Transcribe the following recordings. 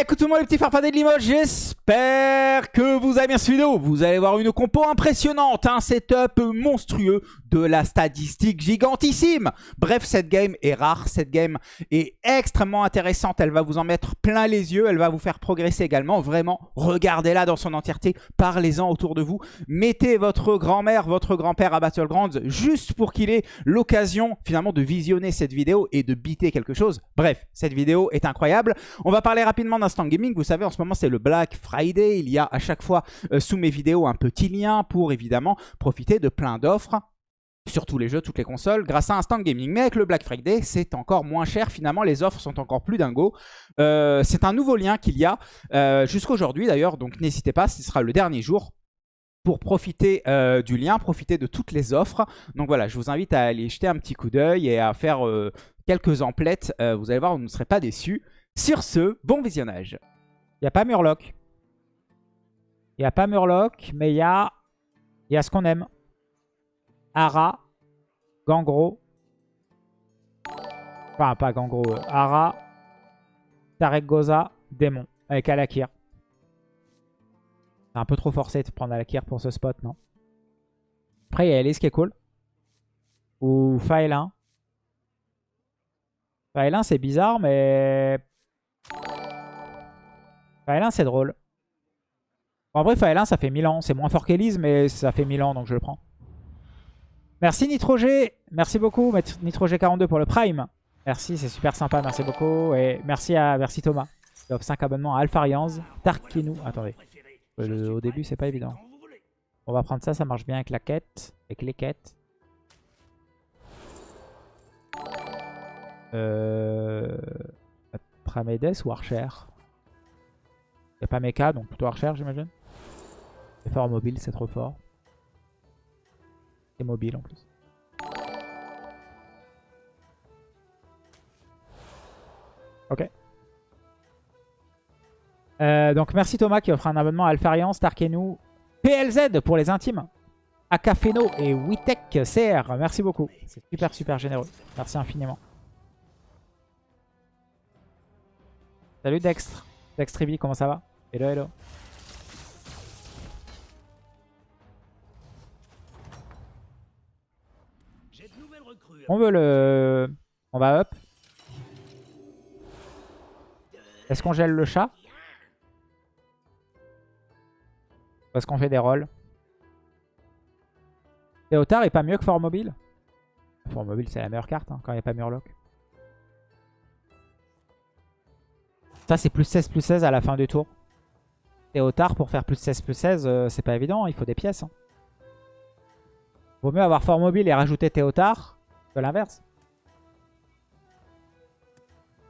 Écoutez-moi les petits farfadets de Limoges, j'espère que vous avez bien cette vidéo. Vous allez voir une compo impressionnante, un setup monstrueux, la statistique gigantissime. Bref, cette game est rare, cette game est extrêmement intéressante, elle va vous en mettre plein les yeux, elle va vous faire progresser également. Vraiment, regardez-la dans son entièreté, parlez-en autour de vous. Mettez votre grand-mère, votre grand-père à Battlegrounds juste pour qu'il ait l'occasion finalement de visionner cette vidéo et de biter quelque chose. Bref, cette vidéo est incroyable. On va parler rapidement d'Instant Gaming. Vous savez, en ce moment, c'est le Black Friday. Il y a à chaque fois euh, sous mes vidéos un petit lien pour évidemment profiter de plein d'offres sur tous les jeux, toutes les consoles, grâce à Instant Gaming. Mais avec le Black Friday, c'est encore moins cher. Finalement, les offres sont encore plus dingos. Euh, c'est un nouveau lien qu'il y a euh, jusqu'aujourd'hui d'ailleurs. Donc n'hésitez pas, ce sera le dernier jour pour profiter euh, du lien, profiter de toutes les offres. Donc voilà, je vous invite à aller jeter un petit coup d'œil et à faire quelques emplettes. vous allez voir, vous ne serez pas déçus. Sur ce, bon visionnage. Il n'y a pas Murloc. Il n'y a pas Murloc, mais il y a, y a ce qu'on aime. Ara, Gangro. Enfin, pas Gangro. Euh, Ara, Tarek Goza, Démon. Avec Alakir. C'est un peu trop forcé de prendre Alakir pour ce spot, non? Après, il y a Elise qui est cool. Ou Faelin. Faelin, c'est bizarre, mais... Faelin, c'est drôle. En vrai, Faelin, ça fait 1000 ans. C'est moins fort qu'Elise, mais ça fait 1000 ans, donc je le prends. Merci Nitrogé. Merci beaucoup Nitrogé42 pour le Prime. Merci, c'est super sympa. Merci beaucoup. Et merci à merci Thomas. Il offre 5 abonnements à Alpharians, Tarkinou. Attendez. au début, c'est pas évident. On va prendre ça, ça marche bien avec la quête. Avec les quêtes. Euh... Tramedes ou Archer? Il n'y a pas Mecha, donc plutôt Archer, j'imagine. Fort mobile, c'est trop fort. C'est mobile en plus. Ok. Euh, donc merci Thomas qui offre un abonnement à Alpharian, Starkenou, PLZ pour les intimes, Akafeno et Witek CR. Merci beaucoup. C'est super super généreux. Merci infiniment. Salut Dextre. Dextribi, comment ça va? Hello hello. On veut le... On va up. Est-ce qu'on gèle le chat? Ou est-ce qu'on fait des rolls Théotard est pas mieux que Fort Mobile Fort Mobile c'est la meilleure carte hein, quand il n'y a pas Murloc. Ça c'est plus 16 plus 16 à la fin du tour. Théotard pour faire plus 16 plus 16 euh, c'est pas évident, il faut des pièces. Hein. Vaut mieux avoir Fort Mobile et rajouter Théotard l'inverse.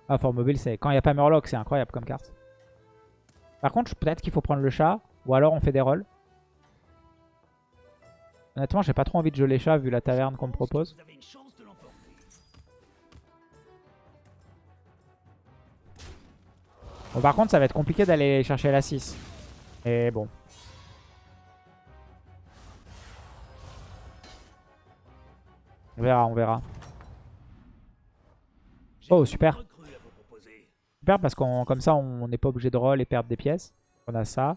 Ah, Fort Mobile, c'est quand il n'y a pas Murloc, c'est incroyable comme carte. Par contre, peut-être qu'il faut prendre le chat, ou alors on fait des rolls. Honnêtement, j'ai pas trop envie de jouer les chats vu la taverne qu'on me propose. Bon, par contre, ça va être compliqué d'aller chercher la 6. Et bon. On verra, on verra. Oh, super. Super parce qu'on comme ça, on n'est pas obligé de roll et perdre des pièces. On a ça.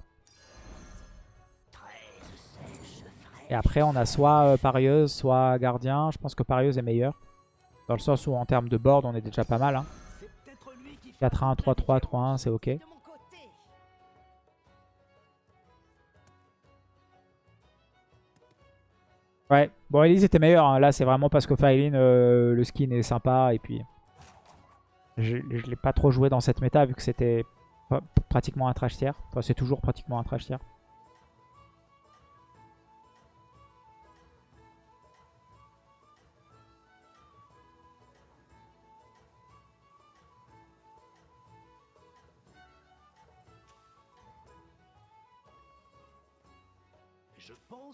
Et après, on a soit euh, parieuse, soit gardien. Je pense que parieuse est meilleure. Dans le sens où en termes de board, on est déjà pas mal. Hein. 4-1, 3-3, 3-1, c'est ok. Ouais, bon Elise était meilleur. Hein. Là, c'est vraiment parce que Faeline, euh, le skin est sympa. Et puis, je ne l'ai pas trop joué dans cette méta vu que c'était pratiquement un trash tier. Enfin, c'est toujours pratiquement un trash tier.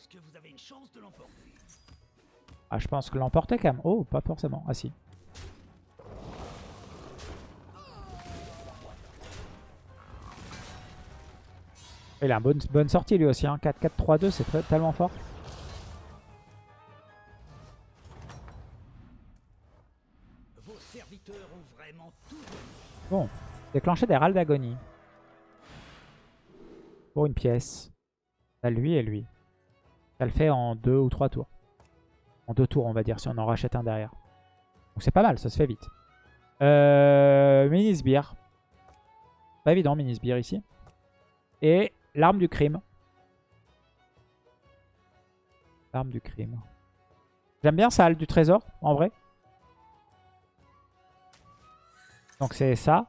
Pense que vous avez une chance de l'emporter. Ah, je pense que l'emporter quand même. Oh, pas forcément. Ah si. Il a une bonne, bonne sortie lui aussi. Hein. 4-4-3-2, c'est tellement fort. Bon, déclencher des râles d'agonie. pour une pièce. T'as lui et lui. Ça le fait en deux ou trois tours. En deux tours, on va dire, si on en rachète un derrière. Donc c'est pas mal, ça se fait vite. Euh, mini sbire. Pas évident, mini sbire ici. Et l'arme du crime. L'arme du crime. J'aime bien ça, du trésor, en vrai. Donc c'est ça.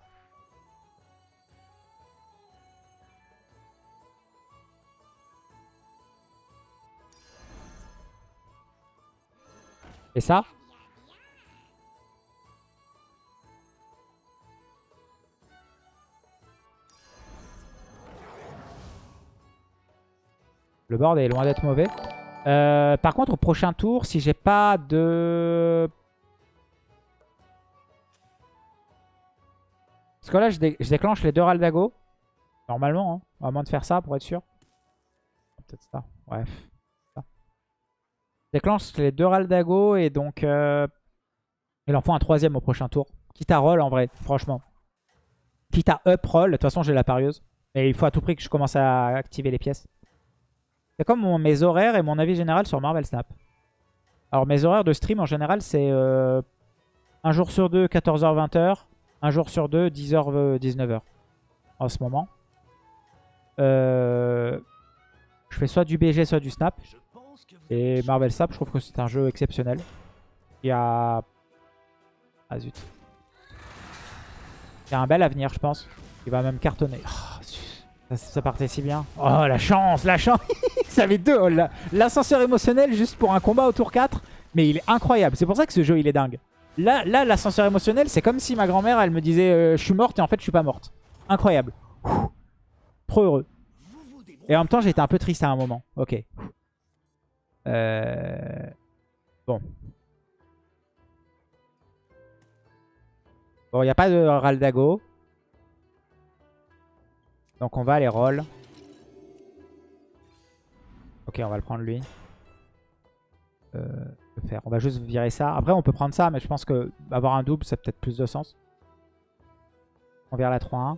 Et ça Le board est loin d'être mauvais. Euh, par contre, au prochain tour, si j'ai pas de... Parce que là, je, déclenche les deux Raldago. Normalement, hein, à moins de faire ça pour être sûr. Peut-être ça. Bref. Déclenche les deux Raldago et donc... Euh, il en faut un troisième au prochain tour. Quitte à roll en vrai, franchement. Quitte à up roll. De toute façon, j'ai la parieuse. Mais il faut à tout prix que je commence à activer les pièces. C'est comme mes horaires et mon avis général sur Marvel Snap. Alors mes horaires de stream en général c'est euh, un jour sur deux 14h 20h, un jour sur deux 10h 19h en ce moment. Euh, je fais soit du BG soit du Snap. Et Marvel Snap je trouve que c'est un jeu exceptionnel. Il y a... Ah zut. Il y a un bel avenir je pense. Il va même cartonner. Oh, ça, partait si bien. Oh, la chance, la chance Ça avait deux. Oh, L'ascenseur émotionnel juste pour un combat au tour 4. Mais il est incroyable. C'est pour ça que ce jeu, il est dingue. Là, là l'ascenseur émotionnel, c'est comme si ma grand-mère, elle me disait euh, Je suis morte et en fait, je suis pas morte. Incroyable. Trop heureux. Et en même temps, j'étais un peu triste à un moment. Ok. Euh... Bon. Bon, il n'y a pas de Raldago. Donc on va aller roll. Ok, on va le prendre lui. Euh, faire. On va juste virer ça. Après, on peut prendre ça, mais je pense que avoir un double, ça a peut-être plus de sens. On vire la 3-1.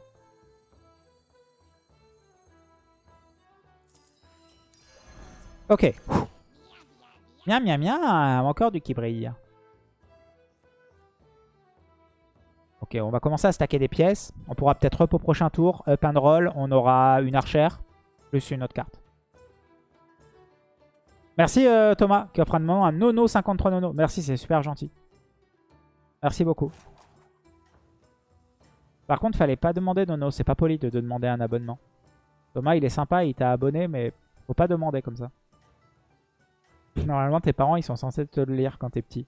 Ok. Miam, miam, miam. Encore du qui brille. Ok, on va commencer à stacker des pièces. On pourra peut-être up au prochain tour. Up and roll, on aura une archère. Plus une autre carte. Merci euh, Thomas qui offre un, un nono 53 nono. Merci, c'est super gentil. Merci beaucoup. Par contre, fallait pas demander nono. C'est pas poli de, demander un abonnement. Thomas, il est sympa, il t'a abonné, mais faut pas demander comme ça. Normalement, tes parents, ils sont censés te le lire quand t'es petit.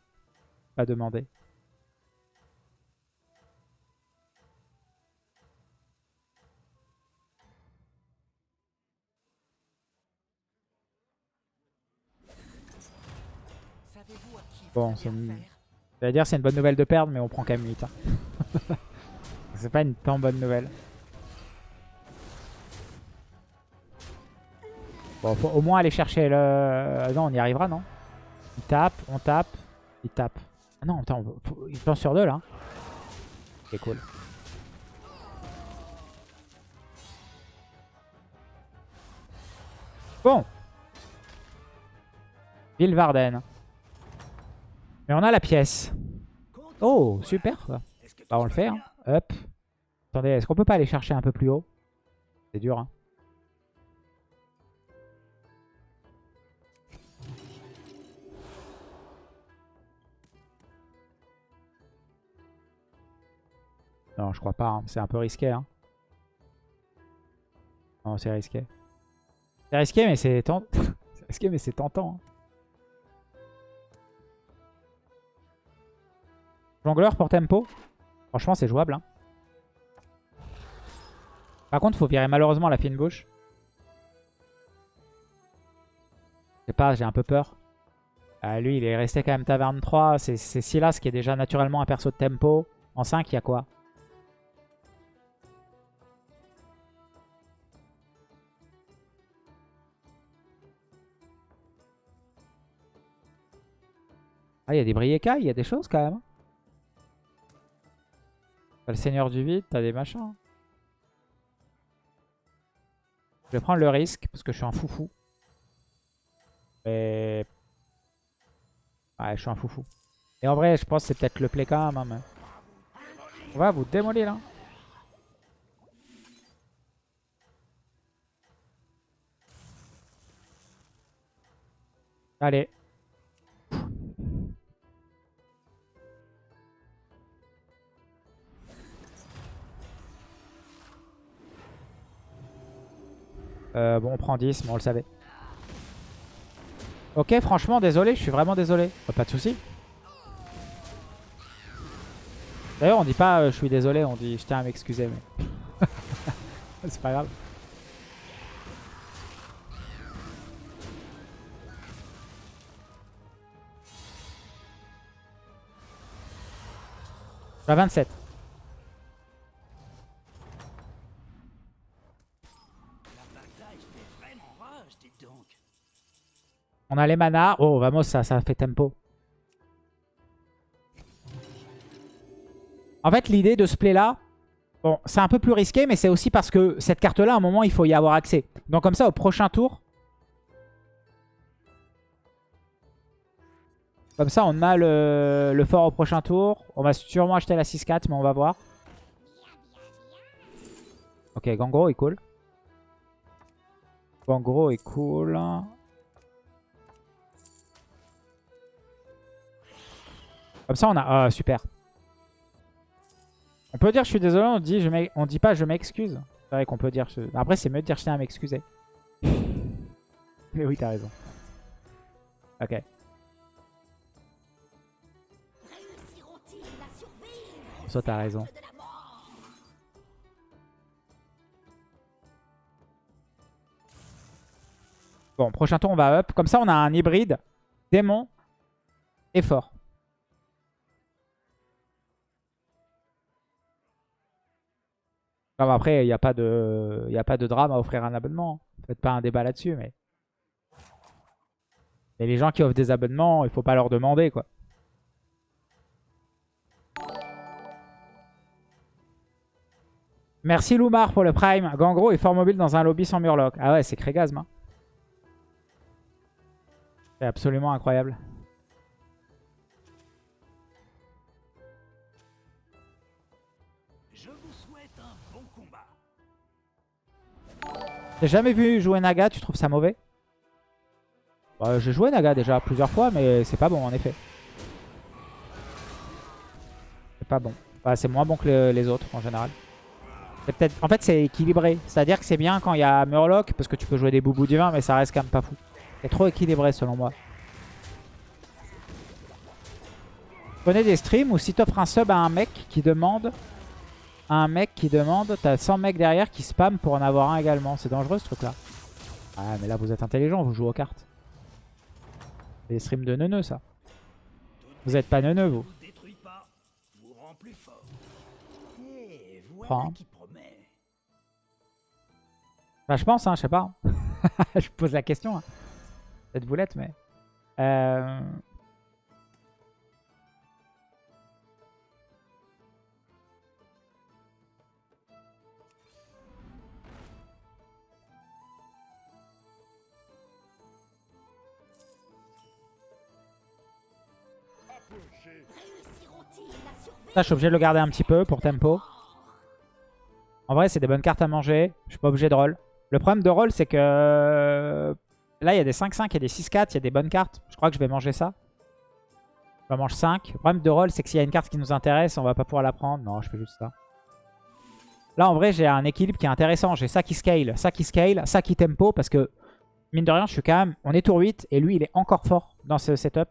Pas demander. Bon, c'est une... dire c'est une bonne nouvelle de perdre, mais on prend quand même 8. Hein. c'est pas une tant bonne nouvelle. Bon, faut au moins aller chercher le... Euh, non, on y arrivera, non? Il tape, on tape, il tape. Ah non, attends, il pense sur deux, là. C'est cool. Bon. Varden. Mais on a la pièce. Oh, super. Bah, on le fait. Hein. Hop. Attendez, est-ce qu'on peut pas aller chercher un peu plus haut? C'est dur. Hein. Non, je crois pas. Hein. C'est un peu risqué. Hein. Non, c'est risqué. C'est risqué, mais c'est mais c'est tentant. Hein. Jongleur pour tempo. Franchement, c'est jouable. Par contre, faut virer malheureusement la fine bouche. Je sais pas, j'ai un peu peur. Ah, lui, il est resté quand même taverne 3. C'est Silas qui est déjà naturellement un perso de tempo. En 5, il y a quoi? Ah, il y a des Brieka, il y a des choses quand même. T'as le seigneur du vide, t'as des machins. Je vais prendre le risque parce que je suis un foufou. Et... Ouais, je suis un foufou. Et en vrai, je pense que c'est peut-être le play quand même. hein, mais- On va vous démolir là. Allez. Euh, bon, on prend 10, mais on le savait. Ok, franchement, désolé, je suis vraiment désolé. Oh, pas de souci. D'ailleurs, on dit pas euh, je suis désolé, on dit je tiens à m'excuser. Mais... C'est pas grave. Je suis à 27. On a les manas. Oh, vamos, ça, ça fait tempo. En fait, l'idée de ce play-là, bon, c'est un peu plus risqué, mais c'est aussi parce que cette carte-là, à un moment, il faut y avoir accès. Donc comme ça, au prochain tour... Comme ça, on a le, le fort au prochain tour. On va sûrement acheter la 6-4, mais on va voir. Ok, Gangro est cool. Gangro est cool. Comme ça, on a... Ah, super. On peut dire je suis désolé, on dit, je on dit pas je m'excuse. C'est vrai qu'on peut dire... je- Après, c'est mieux de dire je tiens à m'excuser. Mais oui, t'as raison. Ok. Ça, t'as raison. Bon, prochain tour, on va up. Comme ça, on a un hybride démon et fort. Mais après, il n'y a, pas de... a pas de drame à offrir un abonnement. Faites pas un débat là-dessus, mais... Et les gens qui offrent des abonnements, il faut pas leur demander, quoi. Merci Loumar pour le prime. Gangro est fort mobile dans un lobby sans murloc. Ah ouais, c'est Crégasme. hein. C'est absolument incroyable. T'as jamais vu jouer Naga? Tu trouves ça mauvais? Bah, J'ai joué Naga déjà plusieurs fois, mais c'est pas bon en effet. C'est pas bon. Bah, c'est moins bon que le- les autres en général. En fait, c'est équilibré. C'est-à-dire que c'est bien quand il y a Murloc parce que tu peux jouer des boubous divins, mais ça reste quand même pas fou. C'est trop équilibré selon moi. Connais des streams où si t'offres un sub à un mec qui demande un mec qui demande, t'as 100 mecs derrière qui spam pour en avoir un également. C'est dangereux ce truc là. Ah mais là vous êtes intelligent, vous jouez aux cartes. Des streams de neuneux ça. Vous êtes pas neuneux vous. Vous vous Prends. Bah je pense hein, je sais pas. je pose la question. Hein. Cette boulette mais... Euh... Ça je suis obligé de le garder un petit peu pour tempo. En vrai c'est des bonnes cartes à manger. Je suis pas obligé de roll. Le problème de roll c'est que... Là il y a des 5-5, il y a des 6-4, il y a des bonnes cartes. Je crois que je vais manger ça. Je mange 5. Le problème de roll c'est que s'il y a une carte qui nous intéresse, on va pas pouvoir la prendre. Non, je fais juste ça. Là en vrai j'ai un équilibre qui est intéressant. J'ai ça qui scale, ça qui scale, ça qui tempo. Parce que mine de rien je suis quand même... On est tour 8 et lui il est encore fort dans ce setup.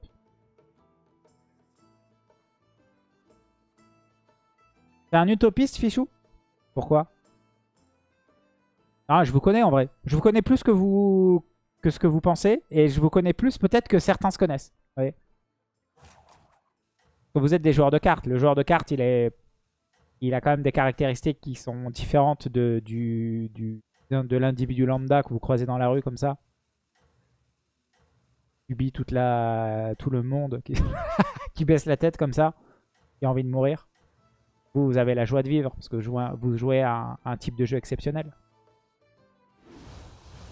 T'es un utopiste, Fichou? Pourquoi? Ah, je vous connais en vrai. Je vous connais plus que vous ce que vous pensez. Et je vous connais plus peut-être que certains se connaissent. Vous êtes des joueurs de cartes. Le joueur de cartes, il a quand même des caractéristiques qui sont différentes de, du, du, de l'individu lambda que vous croisez dans la rue comme ça. Subit toute tout le monde qui, qui baisse la tête comme ça. Qui a envie de mourir. Vous, avez la joie de vivre parce que vous jouez à un, un type de jeu exceptionnel.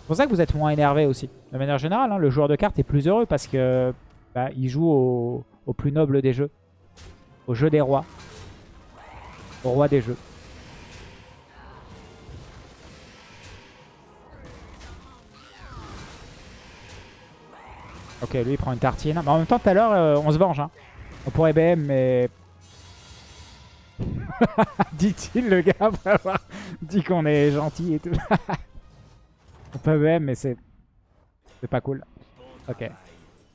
C'est pour ça que vous êtes moins énervé aussi. De manière générale, hein, le joueur de cartes est plus heureux parce que bah, il joue au, plus noble des jeux. Au jeu des rois. Au roi des jeux. Ok, lui il prend une tartine. Mais en même temps, tout à l'heure, euh, on se venge. Hein. On pourrait BM, mais... Dit-il le gars après avoir dit qu'on est gentil et tout. on peut BM, mais c'est... C'est pas cool. Ok. travail.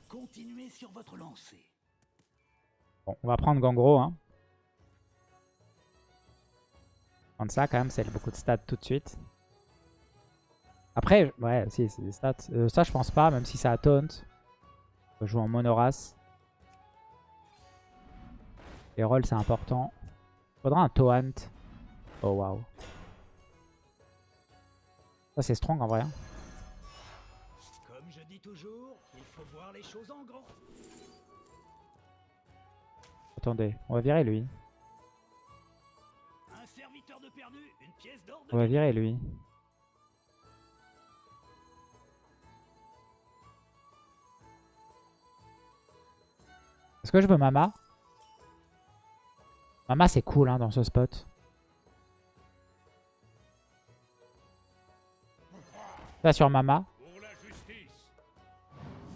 Continuez sur votre lancée. Bon, on va prendre Gangro. Hein. Prendre ça quand même, c'est beaucoup de stats tout de suite. Après, ouais, si, c'est des stats. Euh, ça, je pense pas, même si ça a taunt. On peut jouer en monorace. Les rolls, c'est important. Faudra un Taunt. Oh, waouh. Ça, c'est strong en vrai. hein. Comme je dis toujours, il faut voir les choses en grand. Attendez, on va virer lui. Un serviteur de perdu, une pièce d'or On va virer lui. Est-ce que je veux Mama? Mama c'est cool hein, dans ce spot. Là sur Mama.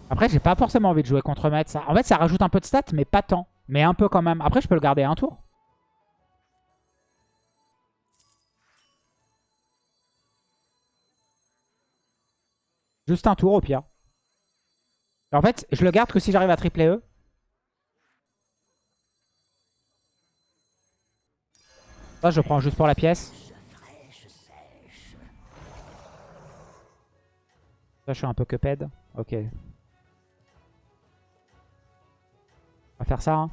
Après j'ai pas forcément envie de jouer contre Maître. Ça. En fait ça rajoute un peu de stats mais pas tant. Mais un peu quand même. Après je peux le garder un tour. Juste un tour au pire. En fait, je le garde que si j'arrive à tripler E. Je prends juste pour la pièce. Ça, je suis un peu cuphead. Ok. On va faire ça. Hein.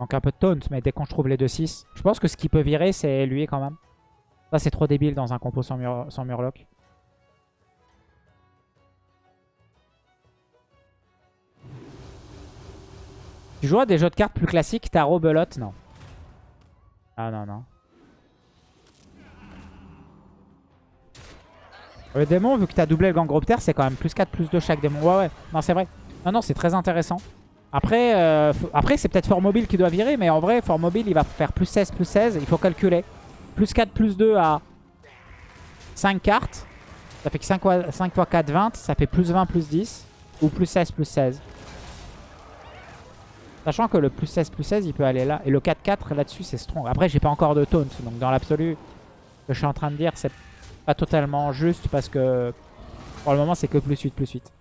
Manque un peu de taunt, mais dès qu'on trouve les 2-6. Je pense que ce qui peut virer, c'est lui quand même. Ça, c'est trop débile dans un compo sans murloc. Tu joues à des jeux de cartes plus classiques, tarot, belote Non? Ah non, non. Le démon, vu que t'as doublé le Gangropter, c'est quand même plus 4, plus 2 chaque démon. Ouais, ouais. Non, c'est vrai. Non, non, c'est très intéressant. Après, euh, après c'est peut-être Fort Mobile qui doit virer, mais en vrai, Fort Mobile, il va faire plus 16, plus 16. Il faut calculer. Plus 4, plus 2 à 5 cartes. Ça fait que 5 fois, 5 fois 4, 20. Ça fait plus 20, plus 10. Ou plus 16, plus 16. Sachant que le plus 16, plus 16, il peut aller là. Et le 4-4, là-dessus, c'est strong. Après, j'ai pas encore de taunt. Donc, dans l'absolu, ce que je suis en train de dire, c'est pas totalement juste parce que pour le moment, c'est que plus 8, plus 8.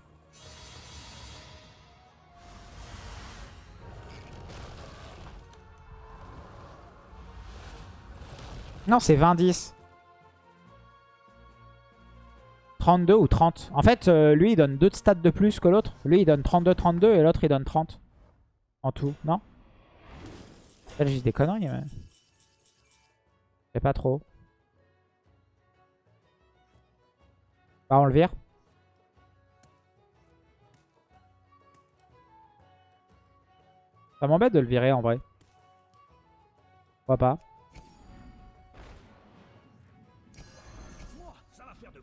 Non, c'est 20-10. 32 ou 30. En fait, euh, lui, il donne 2 stats de plus que l'autre. Lui, il donne 32-32 et l'autre, il donne 30. En tout, non Là, j'ai des conneries, mais... Je sais pas trop. Bah, on le vire. Ça m'embête de le virer, en vrai. Pourquoi pas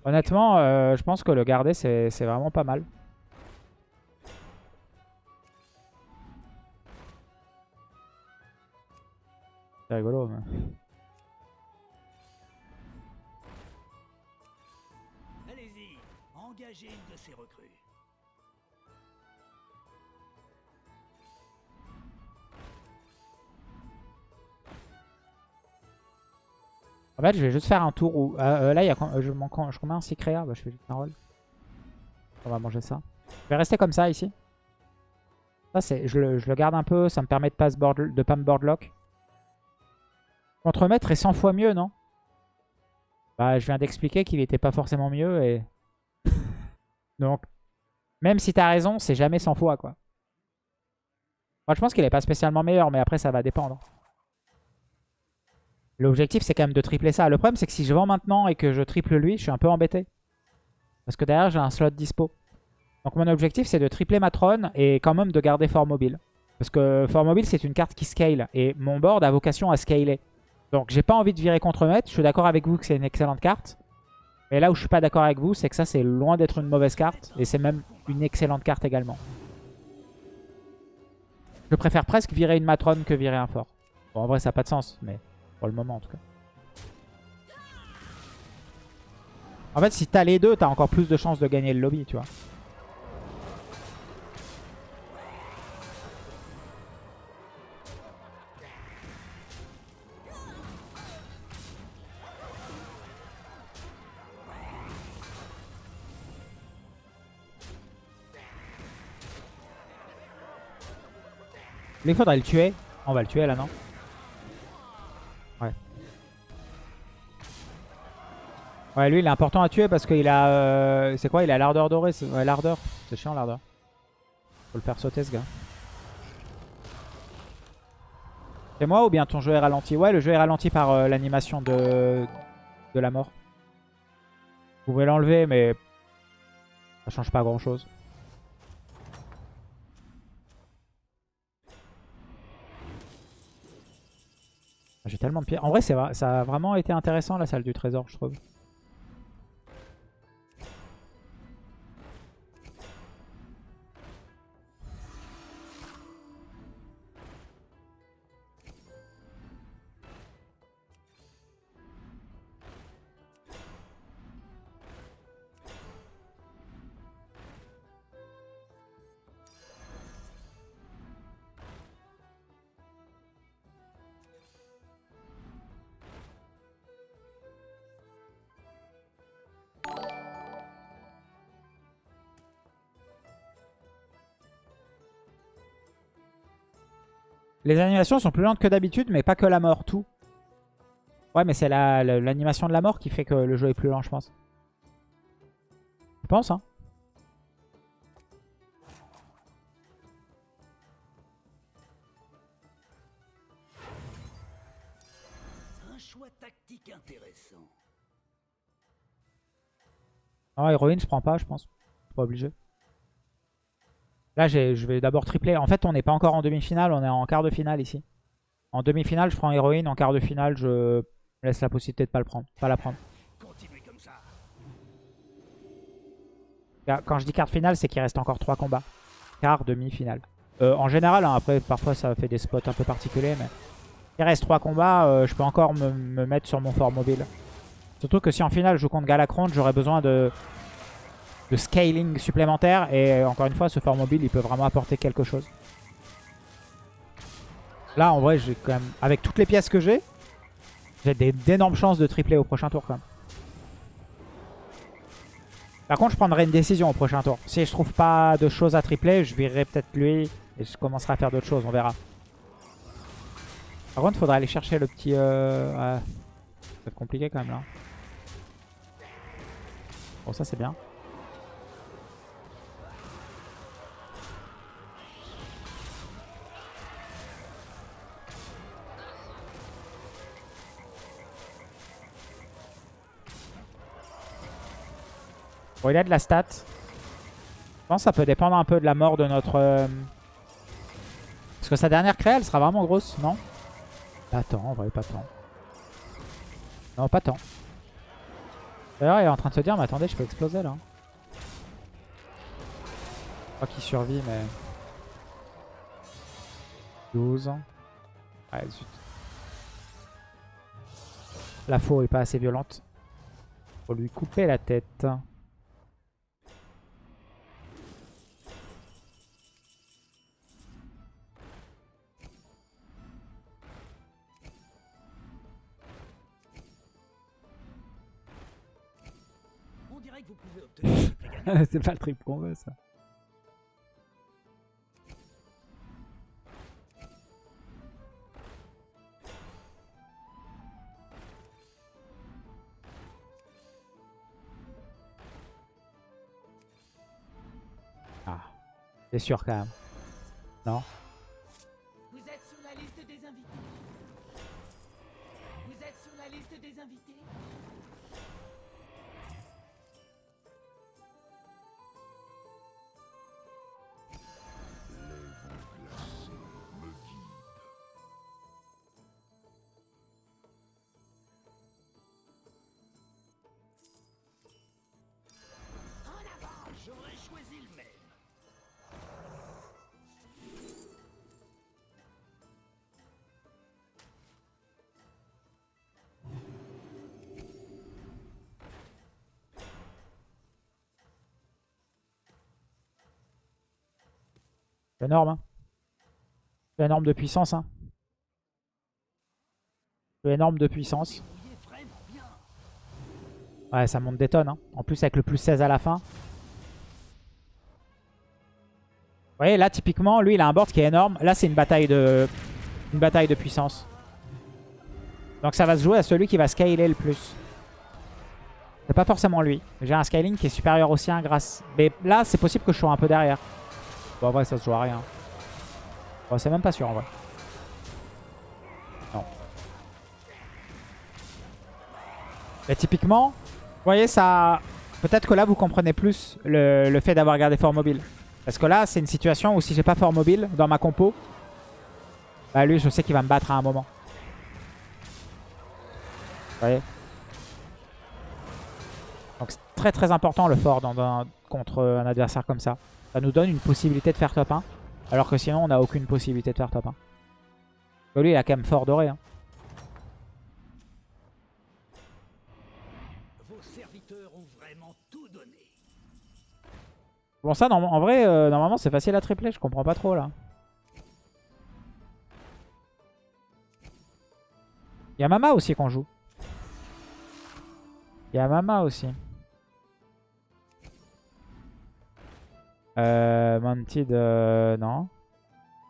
Honnêtement, euh, je pense que le garder, c'est vraiment pas mal. C'est rigolo. Mais... Allez-y, engagez une de ces recrues. En fait, je vais juste faire un tour où... euh, euh, là, il y a, euh, je, manque, je combien un Secrea? Bah, Je fais juste un roll. On va manger ça. Je vais rester comme ça, ici. Ça, c'est, je, le, je le garde un peu. Ça me permet de pas, se board, de pas me boardlock. Contremaître est 100 fois mieux, non? Bah, je viens d'expliquer qu'il était pas forcément mieux. et Donc, même si t'as raison, c'est jamais 100 fois, quoi. Moi, je pense qu'il est pas spécialement meilleur, mais après, ça va dépendre. L'objectif, c'est quand même de tripler ça. Le problème, c'est que si je vends maintenant et que je triple lui, je suis un peu embêté. Parce que derrière, j'ai un slot dispo. Donc mon objectif, c'est de tripler ma trône et quand même de garder Fort Mobile. Parce que Fort Mobile, c'est une carte qui scale. Et mon board a vocation à scaler. Donc j'ai pas envie de virer contre maître. Je suis d'accord avec vous que c'est une excellente carte. Mais là où je suis pas d'accord avec vous, c'est que ça, c'est loin d'être une mauvaise carte. Et c'est même une excellente carte également. Je préfère presque virer une matrone que virer un fort. Bon, en vrai, ça n'a pas de sens, mais pour le moment, en tout cas. En fait, si t'as les deux, t'as encore plus de chances de gagner le lobby, tu vois. Mais il faudrait le tuer. On va le tuer là, non? Ouais. Ouais, lui, il est important à tuer parce qu'il a... euh, C'est quoi? Il a l'ardeur dorée. Ouais, l'ardeur. C'est chiant, l'ardeur. Faut le faire sauter, ce gars. C'est moi ou bien ton jeu est ralenti? Ouais, le jeu est ralenti par euh, l'animation de... de la mort. Vous pouvez l'enlever, mais... Ça change pas grand-chose. J'ai tellement de pierres. En vrai, ça a vraiment été intéressant la salle du trésor, je trouve. Les animations sont plus lentes que d'habitude, mais pas que la mort, tout. Ouais, mais c'est la- la- l'animation de la mort qui fait que le jeu est plus lent, je pense. Je pense, hein. Un choix tactique intéressant. Non, héroïne, je prends pas, je pense. Pas obligé. Là, je vais d'abord tripler. En fait, on n'est pas encore en demi-finale, on est en quart de finale ici. En demi-finale, je prends héroïne. En quart de finale, je laisse la possibilité de pas le prendre, pas la prendre. Continuez comme ça. Là, Quand je dis quart de finale, c'est qu'il reste encore 3 combats. Quart, demi-finale. Euh, en général, hein, après, parfois, ça fait des spots un peu particuliers, mais... Il reste 3 combats, euh, je peux encore me, me mettre sur mon fort mobile. Surtout que si en finale, je joue contre Galacron, j'aurai besoin de... de scaling supplémentaire. Et euh, encore une fois, ce fort mobile, il peut vraiment apporter quelque chose. Là, en vrai, j'ai quand même... Avec toutes les pièces que j'ai, j'ai d'énormes chances de tripler au prochain tour, quand même. Par contre, je prendrai une décision au prochain tour. Si je trouve pas de choses à tripler, je virerai peut-être lui et je commencerai à faire d'autres choses, on verra. Par contre, il faudrait aller chercher le petit... Euh... ouais. Ça va être compliqué quand même là. Bon, ça c'est bien. Il a de la stat. Je pense que ça peut dépendre un peu de la mort de notre... euh, Parce que sa dernière créa, elle sera vraiment grosse, non? Pas tant, en vrai, pas tant. Non, pas tant. D'ailleurs, il est en train de se dire, mais attendez, je peux exploser là. Je crois qu'il survit, mais... 12. Ouais, zut. La faux est pas assez violente. Faut lui couper la tête. C'est pas le trip qu'on veut, ça. Ah, c'est sûr quand même. Non? C'est énorme. Hein. C'est énorme de puissance. Hein. C'est énorme de puissance. Ouais, ça monte des tonnes. Hein. En plus, avec le plus 16 à la fin. Vous voyez, là, typiquement, lui, il a un board qui est énorme. Là, c'est une bataille de une bataille de puissance. Donc ça va se jouer à celui qui va scaler le plus. C'est pas forcément lui. J'ai un scaling qui est supérieur aussi à un grâce. Mais là, c'est possible que je sois un peu derrière. Bon, en vrai, ça se joue à rien. Bon, c'est même pas sûr, en vrai. Non. Mais typiquement, vous voyez, ça... Peut-être que là, vous comprenez plus le, le fait d'avoir gardé fort mobile. Parce que là, c'est une situation où si j'ai pas fort mobile dans ma compo, bah lui, je sais qu'il va me battre à un moment. Vous voyez? Donc c'est très très important le fort contre un adversaire comme ça. Ça nous donne une possibilité de faire top 1. Alors que sinon, on n'a aucune possibilité de faire top 1. lui, il a quand même fort doré. Hein. Bon ça, en vrai, euh, normalement c'est facile à tripler, je comprends pas trop là. Il y a Mama aussi qu'on joue. Il y a Mama aussi. Euh, Mounted, euh, non.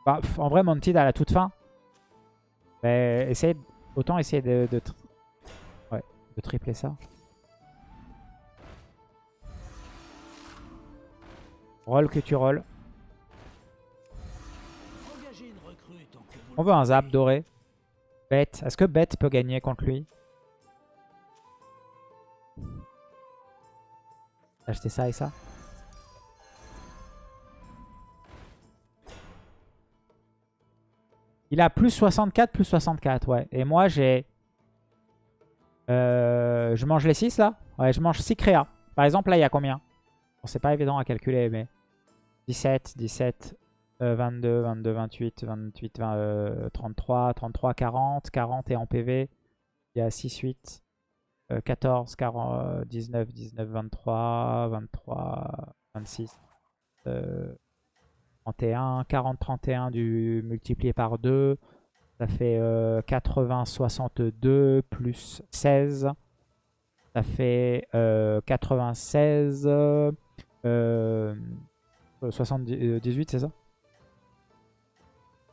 Bah, en vrai, Mounted à la toute fin. Mais autant essayer de, de, ouais, de tripler ça. Roll que tu rolls. On veut un zap doré. Bête. Est-ce que Bête peut gagner contre lui? Acheter ça et ça? Il a plus 64, plus 64, ouais. Et moi, j'ai... Euh, je mange les 6, là Ouais, je mange 6 créas. Par exemple, là, il y a combien? Bon, c'est pas évident à calculer, mais... 17, 17, 22, 22, 28, 28, 20, 33, 33, 40, 40 et en PV, il y a 6, 8, 14, 40, 19, 19, 23, 23, 26, 31, 40, 31 du multiplié par 2, ça fait 80, 62 plus 16, ça fait 96, 78, c'est ça?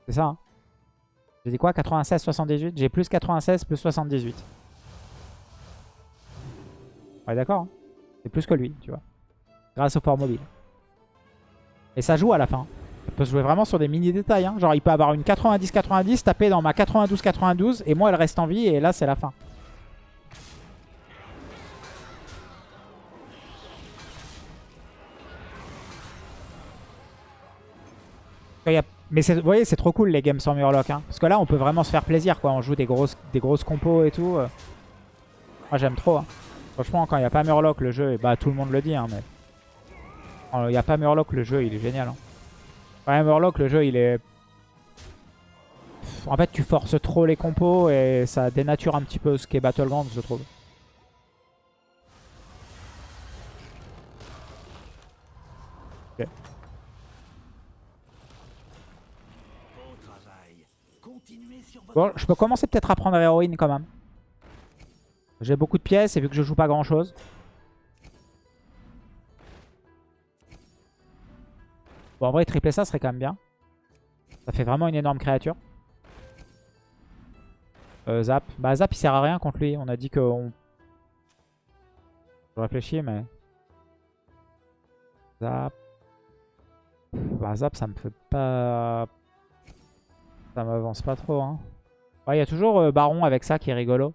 C'est ça. Hein? J'ai dit quoi? 96, 78 J'ai plus 96, plus 78. Ouais, d'accord. Hein? c'est plus que lui, tu vois. Grâce au fort mobile. Et ça joue à la fin. Ça peut se jouer vraiment sur des mini détails. Hein. Genre, il peut avoir une 90-90, taper dans ma 92-92, et moi, elle reste en vie, et là, c'est la fin. Mais vous voyez, c'est trop cool les games sans Murloc. Hein. Parce que là, on peut vraiment se faire plaisir. quoi. On joue des grosses, des grosses compos et tout. Euh. Moi, j'aime trop. Hein. Franchement, quand il n'y a pas Murloc, le jeu, bah tout le monde le dit. Hein, Quand il n'y a pas Murloc, le jeu, il est génial. Hein. A Murloc, le jeu, il est... En fait, tu forces trop les compos et ça dénature un petit peu ce qu'est Battlegrounds, je trouve. Bon, je peux commencer peut-être à prendre héroïne quand même. J'ai beaucoup de pièces et vu que je joue pas grand chose. Bon, en vrai, tripler ça serait quand même bien. Ça fait vraiment une énorme créature. Euh, zap. Bah, Zap, il sert à rien contre lui. On a dit qu'on... Je réfléchis, mais... Zap. Bah, Zap, ça me fait pas... Ça m'avance pas trop, hein. Il y a toujours euh, Baron avec ça qui est rigolo.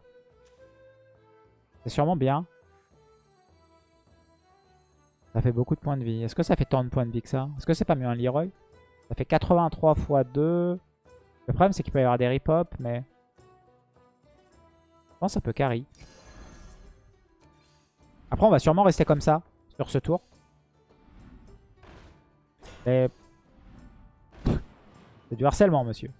C'est sûrement bien. Ça fait beaucoup de points de vie. Est-ce que ça fait tant de points de vie que ça? Est-ce que c'est pas mieux un Leroy? Ça fait 83 x 2. Le problème c'est qu'il peut y avoir des rip-hop, mais... Je pense que ça peut carry. Après on va sûrement rester comme ça, sur ce tour. C'est du harcèlement, monsieur.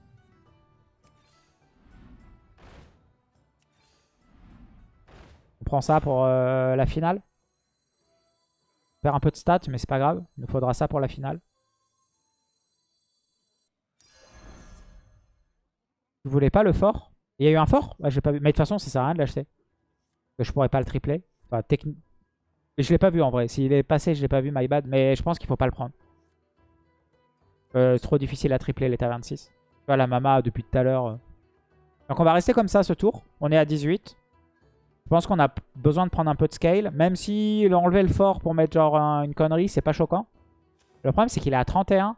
prend ça pour euh, la finale? perd un peu de stats, mais c'est pas grave. Il nous faudra ça pour la finale. Vous voulez pas le fort? Il y a eu un fort? Ouais, j'ai pas vu. Mais de toute façon, ça sert à rien de l'acheter. Je pourrais pas le tripler. Enfin, technique. Je l'ai pas vu en vrai. S'il est passé, je l'ai pas vu, my bad. Mais je pense qu'il faut pas le prendre. Euh, c'est trop difficile à tripler les 26. Tu vois, la Mama depuis tout à l'heure. Euh. Donc on va rester comme ça ce tour. On est à 18. Je pense qu'on a besoin de prendre un peu de scale. Même si enlever le fort pour mettre genre un- une connerie, c'est pas choquant. Le problème, c'est qu'il est à 31.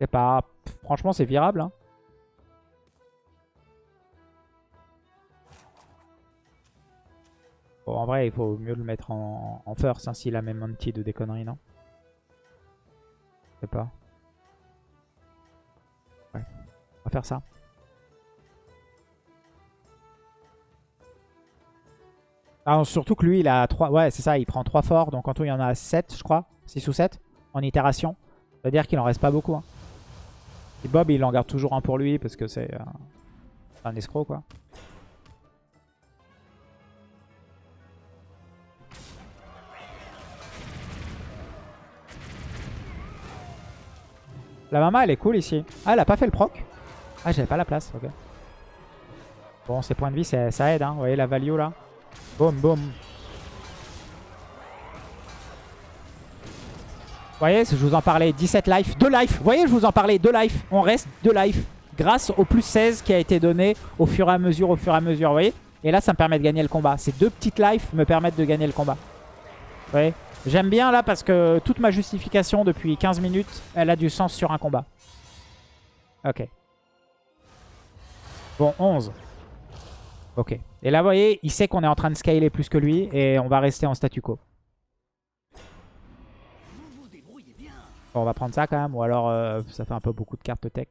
C'est pas... Franchement, c'est virable. hein. Bon, en vrai, il faut mieux le mettre en, en first hein, s'il a même anti de des conneries, non? Je sais pas. Ouais. On va faire ça. Ah, surtout que lui, il a 3... Ouais, c'est ça, il prend 3 forts. Donc en tout, il y en a 7, je crois. 6 ou 7 en itération. Ça veut dire qu'il en reste pas beaucoup. hein. Et Bob, il en garde toujours un pour lui parce que c'est euh, un escroc, quoi. La mama, elle est cool ici. Ah, elle a pas fait le proc Ah, j'avais pas la place, ok. Bon, ces points de vie, ça ça aide, hein. Vous voyez la value, là Boum, boum. Vous voyez, je vous en parlais, 17 life, 2 life. Vous voyez, je vous en parlais, 2 life. On reste 2 life. Grâce au plus 16 qui a été donné au fur et à mesure, au fur et à mesure. Vous voyez Et là, ça me permet de gagner le combat. Ces deux petites life me permettent de gagner le combat. Vous voyez J'aime bien là parce que toute ma justification depuis 15 minutes, elle a du sens sur un combat. Ok. Bon, 11. Ok. Et là, vous voyez, il sait qu'on est en train de scaler plus que lui et on va rester en statu quo. Bon, on va prendre ça quand même, ou alors euh, ça fait un peu beaucoup de cartes tech.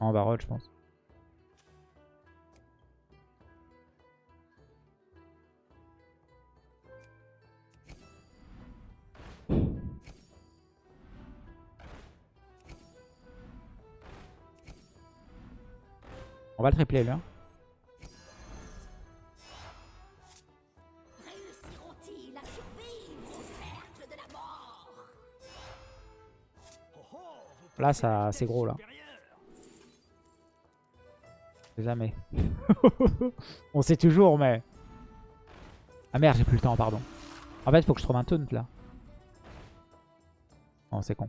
on va roll, je pense. On va le tripler lui. Là, ça, c'est gros là. Jamais. On sait toujours, mais... Ah merde, j'ai plus le temps, pardon. En fait, faut que je trouve un taunt, là. Oh, c'est con.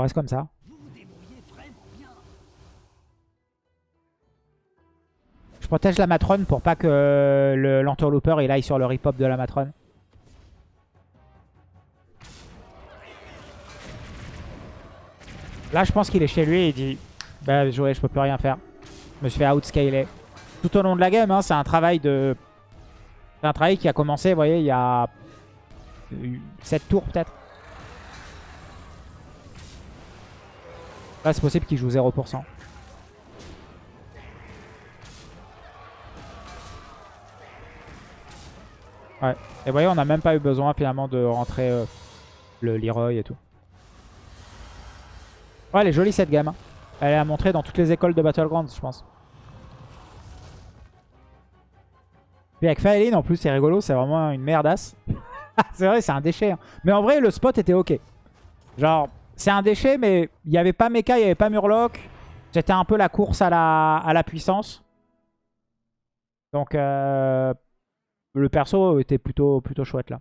Reste comme ça. Je protège la matrone pour pas que le- l'entourlooper il aille sur le rip-hop de la matrone. Là, je pense qu'il est chez lui et il dit Bah, joué, je peux plus rien faire. Je me suis fait outscaler. Tout au long de la game, hein, c'est un travail de. C'est un travail qui a commencé, vous voyez, il y a 7 tours peut-être. Là, c'est possible qu'il joue 0%. Ouais. Et vous voyez, on n'a même pas eu besoin finalement de rentrer euh, le Leroy et tout. Ouais, elle est jolie cette game. hein. Elle est à montrer dans toutes les écoles de Battlegrounds, je pense. Puis avec Faeline, en plus, c'est rigolo, c'est vraiment une merdasse. c'est vrai, c'est un déchet. hein. Mais en vrai, le spot était ok. Genre, c'est un déchet, mais il n'y avait pas Mecha, il n'y avait pas Murloc. C'était un peu la course à la, puissance. Donc, euh, le perso était plutôt, plutôt chouette là.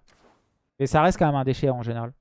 Et ça reste quand même un déchet en général.